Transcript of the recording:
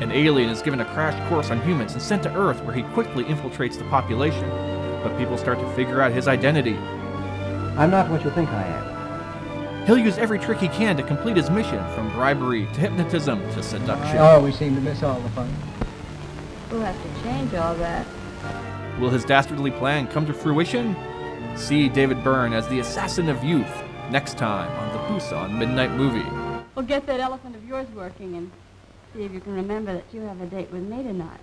An alien is given a crash course on humans and sent to Earth where he quickly infiltrates the population. But people start to figure out his identity. I'm not what you think I am. He'll use every trick he can to complete his mission, from bribery to hypnotism to seduction. Oh, I always seem to miss all the fun. We'll have to change all that. Will his dastardly plan come to fruition? See David Byrne as the assassin of youth next time on the Busan Midnight Movie. Well, get that elephant of yours working and see if you can remember that you have a date with me tonight.